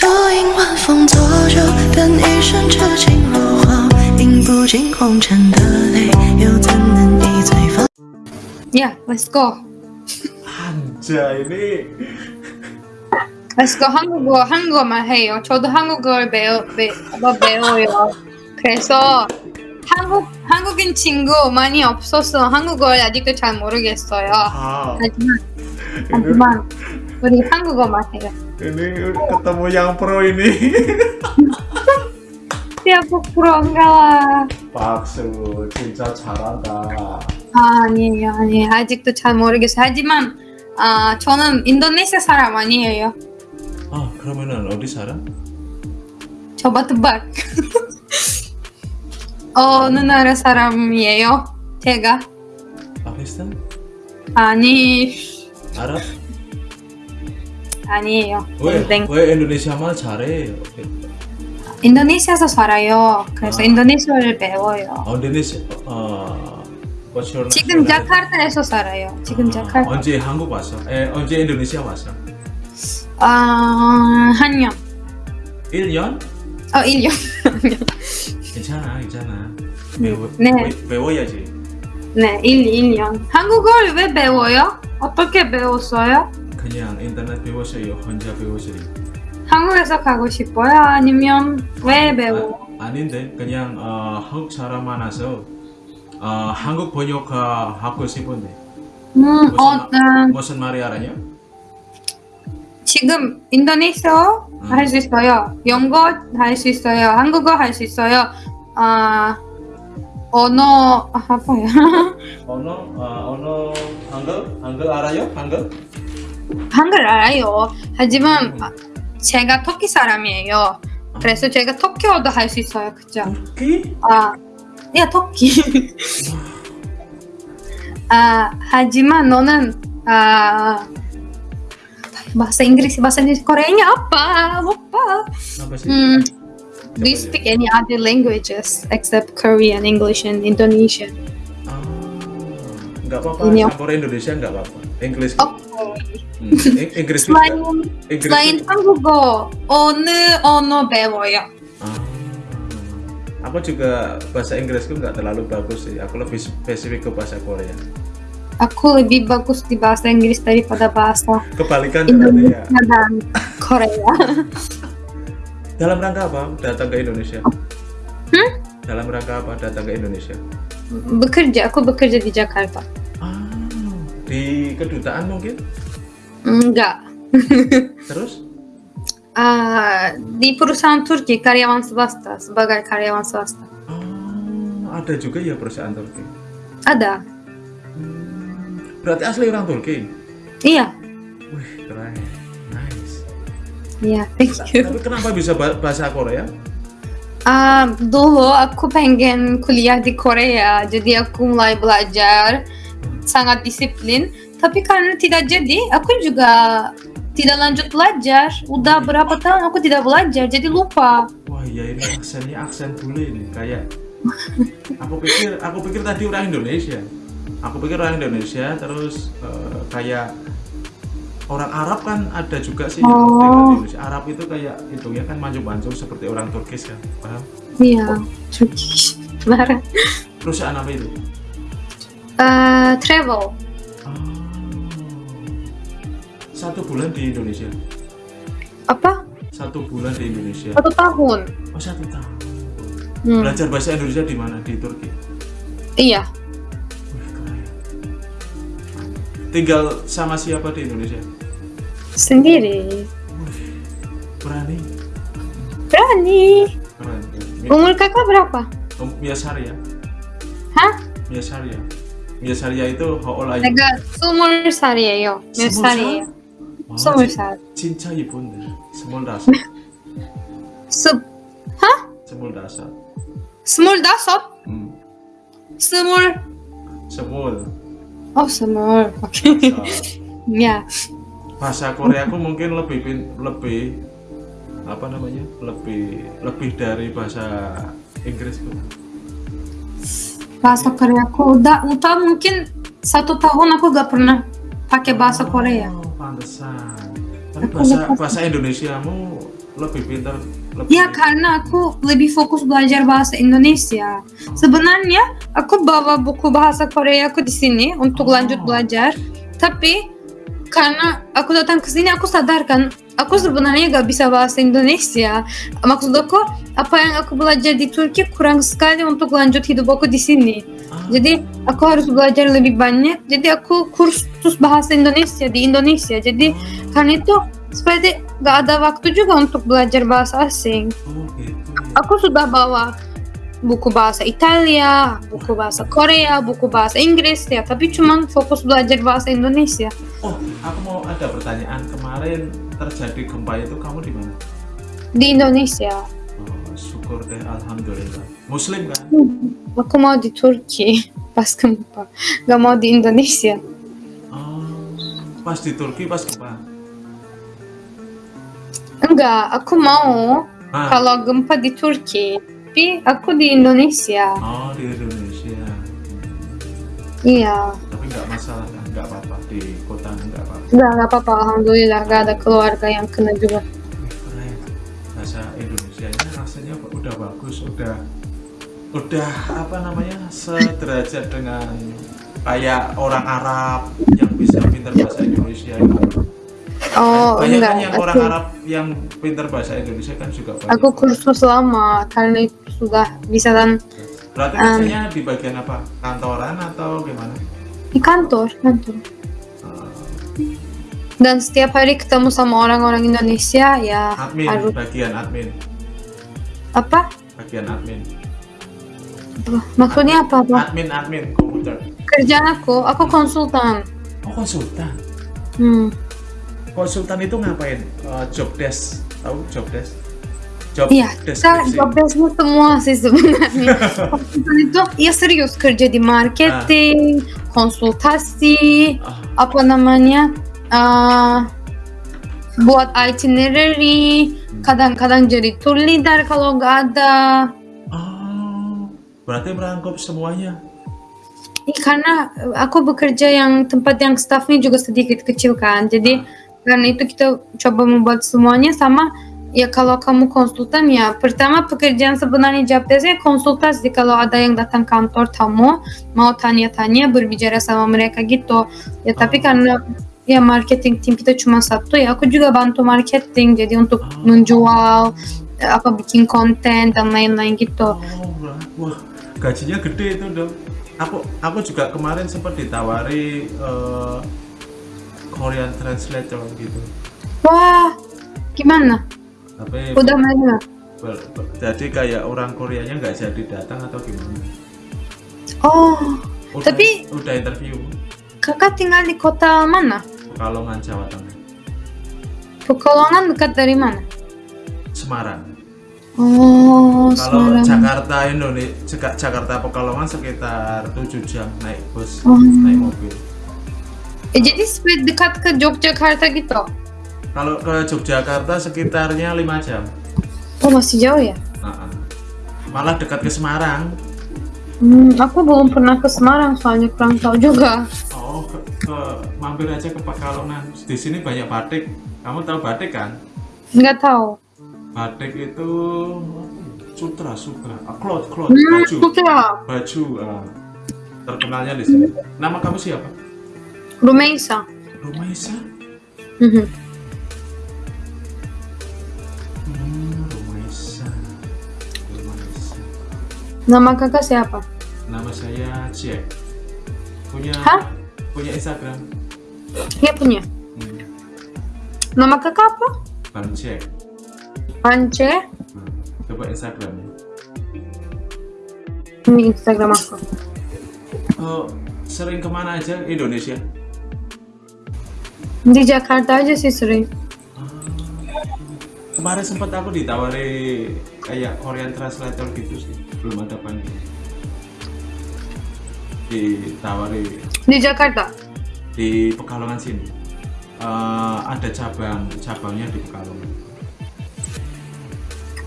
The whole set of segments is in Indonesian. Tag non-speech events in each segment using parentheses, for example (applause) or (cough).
多应晚风作酒，但一生痴情如火，饮不尽红尘的泪，又怎能一醉方？ Yeah, let's go. Anjay ini Let's go. 한국어, 한국어만 해요. 저도 한국어를 배워, 배, 뭐 배워요. 그래서 한국, 한국인 친구 많이 없어서 한국어를 아직도 잘 모르겠어요. ah, 하지만, ini, 하지만 우리 한국어만 해요. Ini ketemu yang pro ini siapa 프로인가? 박수 진짜 잘한다 아, 아니에요, 아니에요. 아직도 잘 모르겠어요. 하지만 아, 저는 인도네시아 사람 아니에요. ah 그러면은 어디 살아? coba tebak. 어느 나라 사람이에요? 제가? 파키스탄? 아니, Arab? 아니에요. 왜, 땡. 왜 인도네시아 말 잘해? 인도네시아에서 살아요. 그래서 아. 인도네시아를 배워요. 어, 인도네시아 your 지금? 자카르타에서 살아요. 지금 아, 자카르타. 언제 한국 왔어? 에, 언제 인도네시아 왔어? 아, 한 년. 1년? 어, 1년. (laughs) 괜찮아 괜찮아 배워, 네. 배- 배워야지 네, 1, 1년. 한국어를 왜 배워요? 어떻게 배웠어요? 그냥 인터넷 배웠어요 혼자 배웠어요 한국에서 가고 싶어요? 아니면 왜 배워? 아, 아닌데 그냥 어, 한국 사람 많아서 어, 한국 번역 어, 하고 싶은데 음, 무슨, 어, 마- 음, 무슨 말이 알아요? 지금 인도네시아 음. 할수 있어요. 영어 할 수 있어요. 한국어 할 수 있어요. 아 언어 아 뭐야? (laughs) 언어 어, 언어 한글 한글 알아요? 한글? 한글 알아요. 하지만 음. 아, 제가 터키 사람이에요. 그래서 제가 터키어도 할 수 있어요. 그죠? 터키? 아, 야 터키. 아 하지만 너는 아 bahasa Inggris bahasa Inggris Koreanya apa? Lupa. apa sih? Hmm. Do you speak any other languages except Korean, English, and Indonesian? Ah, nggak apa-apa Ini- campur Indonesia nggak apa-apa Inggris Oh, Hmm, Ing- (laughs) Inggris juga selain Inggris selain juga. 한국어 어느 언어 배워요? Ah, aku juga bahasa Inggrisku nggak terlalu bagus sih aku lebih spesifik ke bahasa Korea Aku lebih bagus di bahasa Inggris daripada bahasa kebalikan berarti ya Indonesia dan Korea. (laughs) dalam rangka apa datang ke Indonesia Hmm? dalam rangka apa datang ke Indonesia bekerja, aku bekerja di Jakarta. ah di kedutaan mungkin Enggak. (laughs) terus Ah, di perusahaan Turki karyawan swasta sebagai karyawan swasta. ah ada juga ya perusahaan Turki Ada. Hmm, berarti asli orang Turki Iya. wih keren nice Iya, thank you. tapi kenapa bisa ba- bahasa Korea Ah, dulu aku pengen kuliah di Korea, jadi aku mulai belajar sangat disiplin. Tapi karena tidak jadi, aku juga tidak lanjut belajar. Udah berapa tahun aku tidak belajar, jadi lupa. Wah iya ini aksennya aksen bule ini kayak aku pikir aku pikir tadi orang Indonesia. Aku pikir orang Indonesia terus eh, kayak orang Arab kan ada juga sih Oh. Indonesia. Arab itu kayak hidungnya kan mancung-mancung seperti orang Turkis kan. Paham? Iya, Turkish. Marah. Perusahaan apa itu? Eh, travel satu bulan di Indonesia. Apa? Satu bulan di Indonesia. Satu tahun? Oh satu tahun. Hmm. belajar bahasa Indonesia di mana? Di Turki. Iya. Tinggal sama siapa di Indonesia? Sendiri. Berani. Berani. Umur kakak berapa? Um, biasa ya hah? Biasa ya biasa ya itu how old are you? Umur yo. Biasa ya 24 진짜 이쁜데 25 스... 하? 25 25? 응 스물 스물 oh 스물 oke okay. ya. Bahasa Koreaku mungkin lebih lebih apa namanya? Lebih lebih dari bahasa Inggris bahasa Koreaku udah udah mungkin satu tahun aku gak pernah pakai bahasa Korea. Pantesan. Tapi bahasa bahasa Indonesiamu lebih pintar lebih Ya karena aku lebih fokus belajar bahasa Indonesia. Sebenarnya aku bawa buku bahasa Korea aku di sini untuk Oh. lanjut belajar. Tapi karena aku datang ke sini aku sadarkan aku sebenarnya gak bisa bahasa Indonesia. Maksud aku apa yang aku belajar di Turki kurang sekali untuk lanjut hidup aku di sini. Ah, Jadi aku harus belajar lebih banyak. Jadi aku kursus bahasa Indonesia di Indonesia. Jadi karena itu seperti gak ada waktu juga untuk belajar bahasa asing. oh Aku sudah bawa buku bahasa Italia, buku bahasa Korea, buku bahasa Inggris ya, tapi cuma fokus belajar bahasa Indonesia. oh aku mau ada pertanyaan kemarin terjadi gempa itu kamu di mana? Di Indonesia. oh, syukur deh alhamdulillah. Muslim kan? Aku mau di Turki (laughs) pas gempa, gak mau di Indonesia. oh, pas di Turki pas gempa? Enggak, aku mau ah, kalau gempa di Turki, tapi aku di Indonesia. oh di Indonesia. Iya, tapi nggak masalah nggak apa-apa di kota nggak apa-apa enggak, enggak apa-apa. Alhamdulillah, gak ada keluarga yang kena juga. Wih, keren bahasa Indonesia nya rasanya udah bagus udah udah apa namanya sederajat dengan kayak orang Arab yang bisa pintar bahasa Indonesia itu. Oh, banyak enggak. kan yang orang Arab yang pintar bahasa Indonesia kan juga banyak aku kursus lama karena itu sudah bisa dan berarti um, di bagian apa kantoran atau gimana di kantor, kantor. Dan setiap hari ketemu sama orang-orang Indonesia ya admin harus bagian admin apa? bagian admin Apa? Maksudnya apa? apa? admin admin komputer Kerjaan aku, aku konsultan. oh konsultan Hmm. konsultan itu ngapain Eh, job desk tahu job desk job Iya, kita deskripsi job desk-nya semua sih sebenarnya. (laughs) itu ya serius kerja di marketing, konsultasi, Ah, apa namanya, uh, buat itinerary, kadang-kadang jadi tour leader kalau nggak ada. oh, berarti merangkup semuanya Ih, karena aku bekerja yang tempat yang staffnya juga sedikit kecil kan, jadi karena itu kita coba membuat semuanya sama. Ya kalau kamu konsultan ya pertama pekerjaan sebenarnya job desk-nya konsultasi kalau ada yang datang kantor tamu mau tanya-tanya berbicara sama mereka gitu. Ya tapi Oh. karena ya marketing tim kita cuma satu ya aku juga bantu marketing jadi untuk Oh. menjual apa bikin konten dan lain-lain gitu. oh wah, gajinya gede itu dong aku aku juga kemarin sempat ditawari eh, Korean translator gitu Wah, gimana? Tapi Udah mana? jadi kayak orang Koreanya nggak jadi datang atau gimana Oh, udah, Tapi- udah interview kakak tinggal di kota mana? Pekalongan Jawa Tengah Pekalongan dekat dari mana? Semarang Oh, kalau Semarang. Jakarta Indonesia Jakarta Pekalongan sekitar 7 jam naik bus Oh. naik mobil Eh, jadi dekat ke Yogyakarta gitu? Kalau ke Yogyakarta sekitarnya 5 jam Oh, masih jauh ya? Nah, malah dekat ke Semarang Hmm, aku belum pernah ke Semarang soalnya kurang tahu juga. oh ke, ke- mampir aja ke Pekalongan di sini banyak batik kamu tahu batik kan Nggak tahu. batik itu sutra sutra ah, cloth cloth Hmm, baju Putra. baju ah. terkenalnya di sini nama kamu siapa Rumeisa. Rumaisa Mhm. hmm, Nama kakak siapa? nama saya Jack punya Hah? punya Instagram Dia punya. hmm, Nama kakak apa? Bang Ance. Hmm, coba Instagramnya Ini Instagram aku. oh, sering ke mana aja Indonesia Di Jakarta aja sih sering. kemarin sempat aku ditawari kayak Korean translator gitu sih belum ada panggilan ditawari Di Jakarta. di Pekalongan sini. Eh, ada cabang cabangnya di Pekalongan.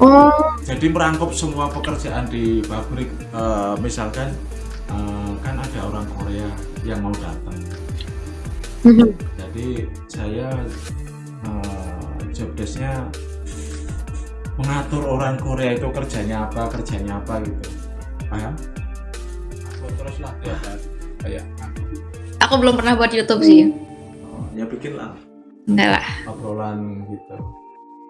Oh, jadi merangkup semua pekerjaan di pabrik Eh, misalkan eh, kan ada orang Korea yang mau datang. Mhm. jadi saya eh, job desknya mengatur orang Korea itu kerjanya apa kerjanya apa gitu paham aku terus lah ya kayak aku Aku belum pernah buat YouTube sih. oh, ya bikin lah Enggak lah. obrolan gitu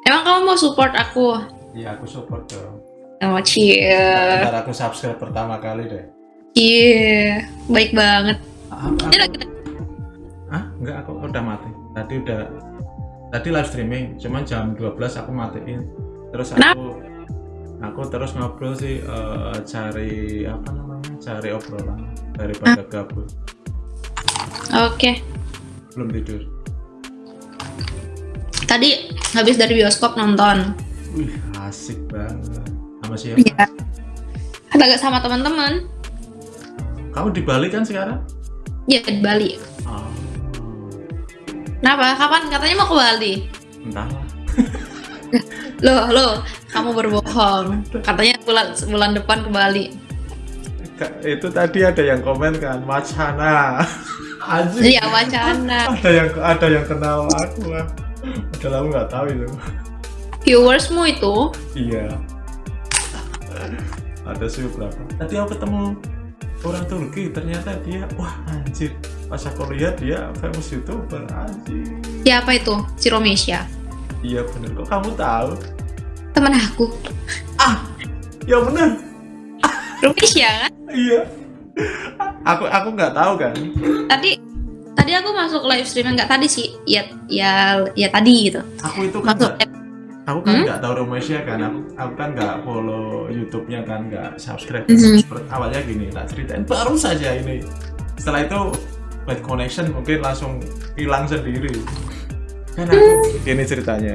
Emang kamu mau support aku? ya aku support dong Oh, cie. ntar aku subscribe pertama kali deh Cie. Baik banget. Ah, Ini aku, lagi ah enggak aku udah mati tadi udah tadi live streaming cuman jam 12 aku matiin terus Kenapa? aku aku terus ngobrol sih eh, cari apa namanya cari obrolan daripada gabut Oke. belum tidur Tadi habis dari bioskop nonton. wih asik banget sama siapa Iya. Agak sama teman-teman. kamu di Bali kan sekarang Ya di Bali. oh, Kenapa? Kapan katanya mau ke Bali? entahlah (laughs) Loh, loh, kamu berbohong. Katanya bulan bulan depan ke Bali. Itu tadi ada yang komen kan wacana Anjir. Iya, wacana. ada yang ada yang kenal aku lah padahal aku nggak tahu itu Viewersmu itu iya ada sih berapa tadi aku ketemu orang Turki ternyata dia wah anjir pas aku lihat dia famous youtuber anjir siapa itu? Si Romesia. iya bener kok kamu tahu Temen aku. ah ya bener Romesia kan? iya aku aku nggak tahu kan Tadi tadi aku masuk live streaming nggak tadi sih. Ya ya ya tadi gitu. aku itu kan Masuk nggak- aku kan Hmm? nggak tahu Romesia kan aku aku kan nggak follow YouTube-nya kan nggak subscribe Mhm. Seperti- awalnya gini tak ceritain baru saja ini setelah itu bad connection mungkin langsung hilang sendiri kan aku ini ceritanya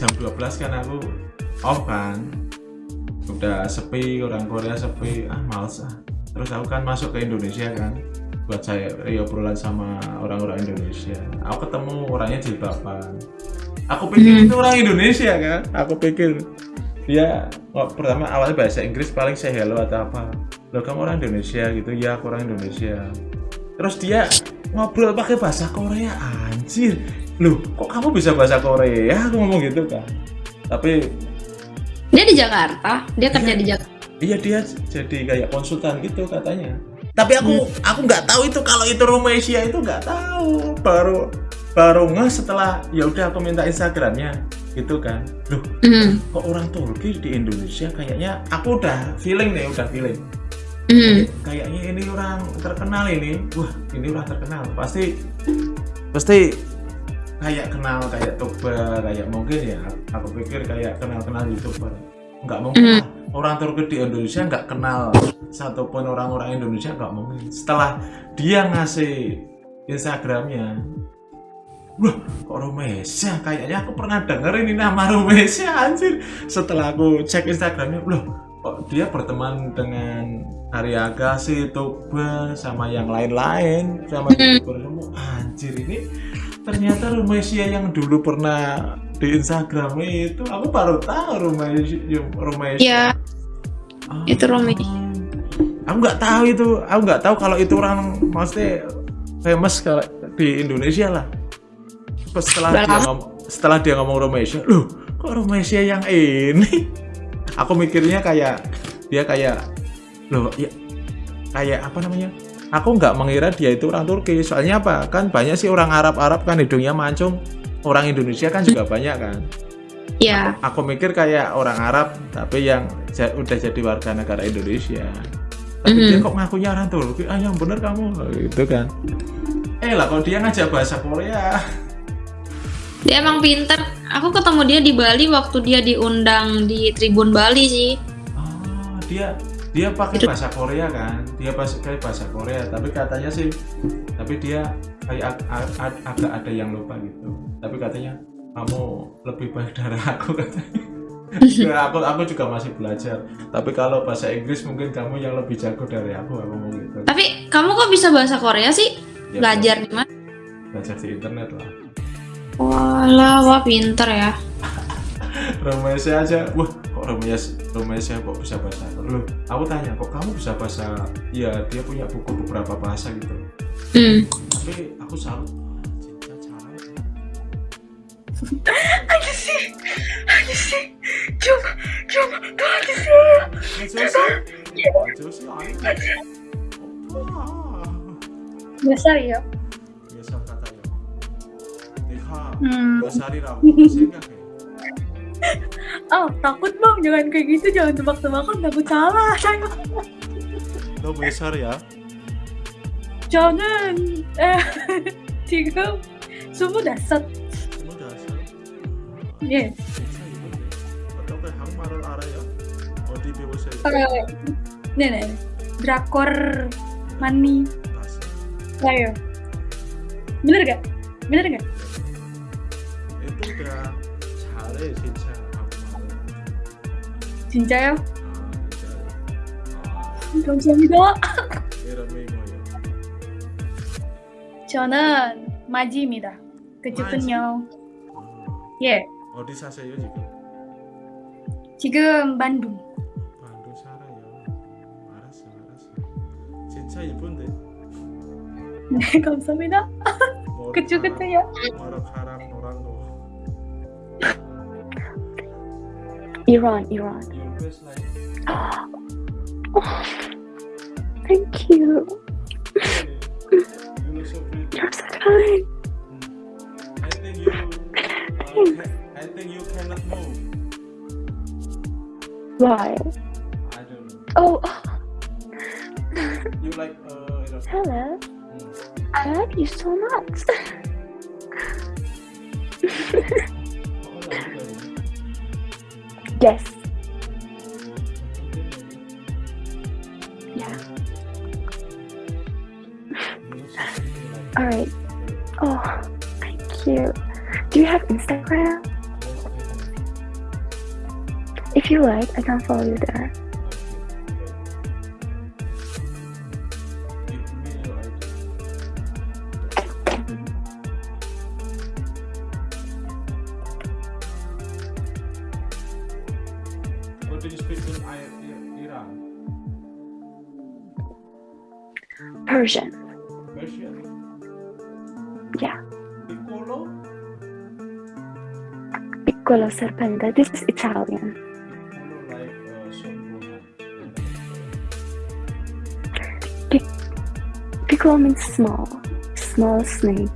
jam 12 kan aku off kan. Udah sepi orang Korea sepi. Ah males ah. Terus aku kan masuk ke Indonesia kan buat saya ya, obrolan sama orang-orang Indonesia. Aku ketemu orangnya jilbaban. Aku pikir Hmm. itu orang Indonesia kan? Aku pikir dia oh, pertama awalnya bahasa Inggris paling say hello atau apa. Lo kamu orang Indonesia gitu? Ya aku orang Indonesia. Terus dia ngobrol pakai bahasa Korea anjir loh kok kamu bisa bahasa Korea aku ngomong gitu kan tapi Dia di Jakarta. Dia kerja di Jakarta. Iya dia jadi kayak konsultan gitu katanya. Tapi aku aku nggak tahu itu kalau itu Romesia itu nggak tahu. Baru baru nggak setelah ya udah aku minta Instagramnya gitu kan. Loh Hmm. kok orang Turki di Indonesia kayaknya aku udah feeling nih udah feeling. Hmm. Kayaknya ini orang terkenal ini. Wah ini orang terkenal pasti pasti kayak kenal kayak Toba kayak mungkin ya aku pikir kayak kenal kenal youtuber nggak mungkin lah. Orang Turki di Indonesia nggak kenal. Satupun orang-orang Indonesia nggak mungkin. Setelah dia ngasih Instagramnya wah kok Romesia kayaknya aku pernah denger ini nama Romesia anjir. Setelah aku cek Instagramnya loh kok dia berteman dengan Arya Agassi, Toba sama yang lain-lain sama Hmm. youtuber semua? Anjir ini ternyata Romesia yang dulu pernah di Instagram itu aku baru tahu Romesia Romesia Iya. Ah. Itu Romesia. aku nggak tahu itu aku nggak tahu kalau itu orang maksudnya famous kalau di Indonesia lah setelah dia ngomong setelah dia ngomong Romesia loh kok Romesia yang ini (laughs) aku mikirnya kayak dia kayak loh ya kayak apa namanya aku nggak mengira dia itu orang Turki. Soalnya apa? Kan banyak sih orang Arab Arab kan hidungnya mancung. Orang Indonesia kan juga banyak kan? Ya. aku mikir kayak orang Arab tapi yang udah jadi warga negara Indonesia. Tapi Mhm. dia kok ngakunya orang Turki? Ah yang bener kamu. Gitu kan. Eh lah kalau dia ngajak bahasa Korea. Dia emang pinter. Aku ketemu dia di Bali waktu dia diundang di Tribun Bali sih. oh dia dia pakai bahasa Korea kan? Dia pakai bahasa Korea tapi katanya sih tapi dia kayak ag- ag- ag- agak ada yang lupa gitu. Tapi katanya kamu lebih baik dari aku (laughs) katanya. Ya, aku aku juga masih belajar. Tapi kalau bahasa Inggris mungkin kamu yang lebih jago dari aku aku mau gitu. Tapi kamu kok bisa bahasa Korea sih? Ya, Belajar di mana? belajar di internet lah. Walah, wah pinter ya. (laughs) Romesia aja wah rumahnya rumahnya saya kok bisa bahasa loh aku tanya kok kamu bisa bahasa ya dia punya buku beberapa bahasa gitu. Mm. tapi aku salut. (laughs) Aja sih, aja sih, coba, coba, tuh aja sih, coba, aja. Biasa ya. Biasa kata ya. Deka, biasa di ramu, biasa Nika Hmm. dua 살이라고 생각해 Ah, takut bang, jangan kayak gitu, jangan tebak-tebakan, takut salah saya. 너몇 살이야? 저는 에, (laughs) 지금 스물다섯. 스물다섯 예. 진짜 이쁜데 어떻게 한국말을 알아요? 어디 배우세요? Eh, 네네. Drakor Mani. 봤어 Ayo. Bener gak? Bener gak? 진짜요? 아 감사합니다. 저는 마지입니다. 그쪽은요? 예. 어디 사세요 지금? 지금 반둥. 반도 살아요 알았어 알았어 진짜 예쁜데 네, (laughs) 감사합니다. 머리카락, 그쪽은요? 머리카락 노란 거 Iran, Iran. Your face like (gasps) Thank you. you look so pretty You're so kind. I think you uh, I think you cannot move Why? I don't know Oh, you like uh you know, hello. mm. I love you so much. (laughs) Oh, yes. All right. Oh, thank you. Do you have Instagram? If you like, I can follow you there. What do you speak in I- I- Iran? Persian. Persian? Yeah. Piccolo? Piccolo serpente. This is Italian. Uh. Piccolo means small. Small snake.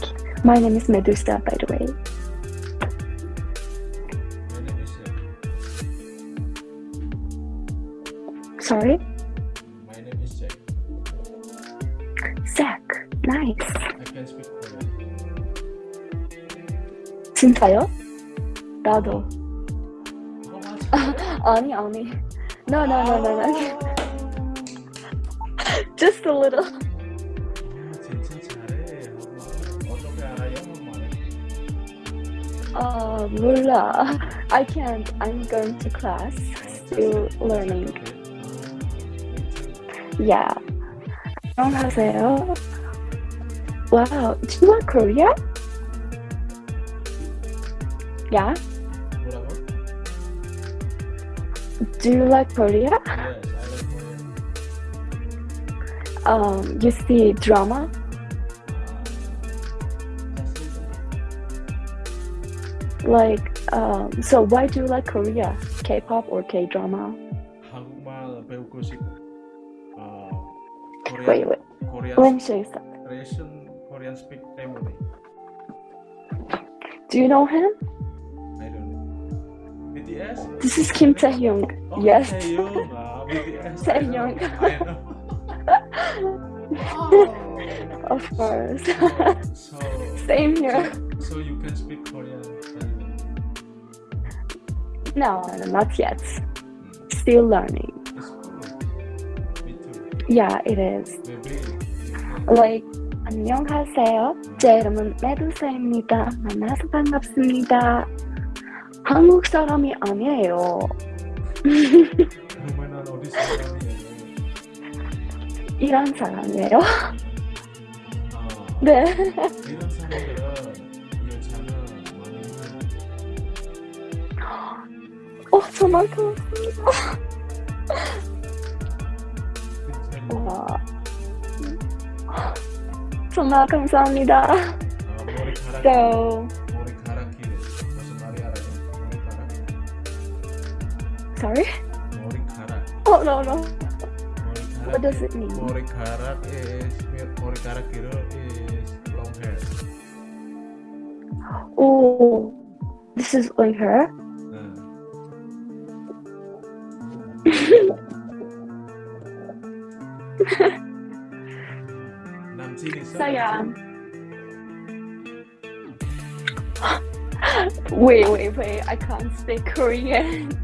My name is Medusa, by the way. My name is Jack. Sorry? 진짜요? 나도. How much? (laughs) 아니, 아니. No, no, no, no, no. Just a little. 아, 진짜 잘해. 어떻게 알아요? 한국말을? 어, 몰라. I can't. I'm going to class. Still learning. Yeah. 안녕하세요. Wow. Do you like Korea? Yeah. 뭐라고? Do you like Korea? Yes, I like Korean. Um, you see drama? Like, um, so why do you like Korea? K-pop or K-drama? 한국말 배우고 싶어. 어, 코리안, Wait, wait. 코리안 Let me show you something. Korean Korean speak 때문에. Do you know him? I don't know. BTS? This is Kim Taehyung. Oh, Yes. Taehyung. Ah, BTS. I Taehyung. know. I know. Oh. Of course. So, Same (laughs) here. so you can speak Korean. No, no, not yet. Still learning. It's cool. Me too. Yeah, it is. Maybe. Like, 안녕하세요. 제 이름은 메두사입니다. 만나서 반갑습니다. 한국 사람이 아니에요. 그러면은 어디 사람이에요? 이란 사람이에요. 아, 네. 이런 사람들은 여자는 많이 어, 정말. 괜찮아요. 와. 정말 감사합니다. 아, So, Sorry? Morikara. Oh, no, no. Morikarat what does it mean? Morikara is, Morikara karat is long hair. Oh, this is long hair? (laughs) Saya. (gasps) wait, wait, wait. I can't speak Korean.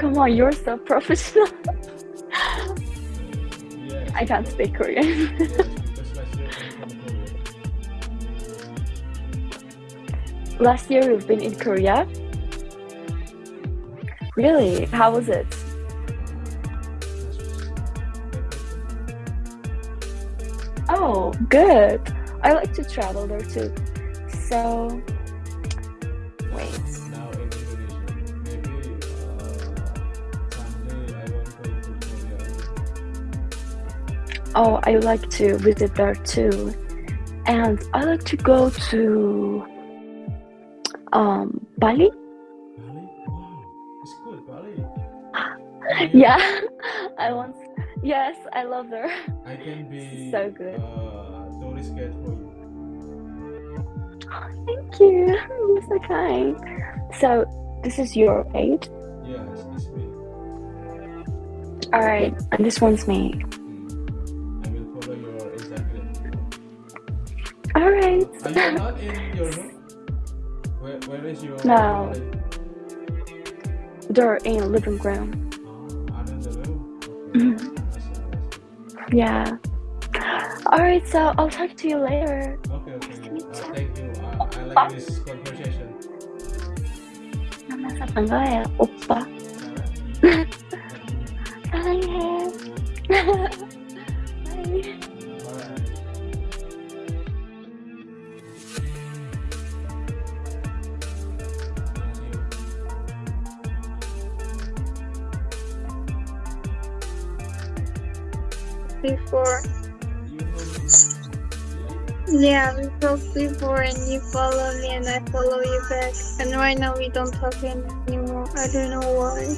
Come on, you're so professional. I can't speak Korean. last (laughs) year I'm from Korea. Last year we've been in Korea. Really? How was it? Oh, good. I like to travel there too. So, Oh, I like to visit there too. And I like to go to um Bali. Bali? Wow, it's good, Bali. (laughs) Yeah. I want Yes, I love there. I can be So good. Uh, tourist guide for you. (gasps) Thank you. You're so kind. So, this is your aid. Yes, it's me. All right, and this one's me. All right. Are you not in your home? Where, where is your No. family? They're in living room. Oh, are in the room? Okay. Mhm. I see, I see. Yeah. All right, so I'll talk to you later. Okay, okay. Uh, thank you. Uh, I like this conversation. 만나서 반가워요, 오빠. 사랑해. (laughs) (laughs) before. Yeah, we talked before and you follow me and I follow you back. And right now we don't talk any- anymore. I don't know why.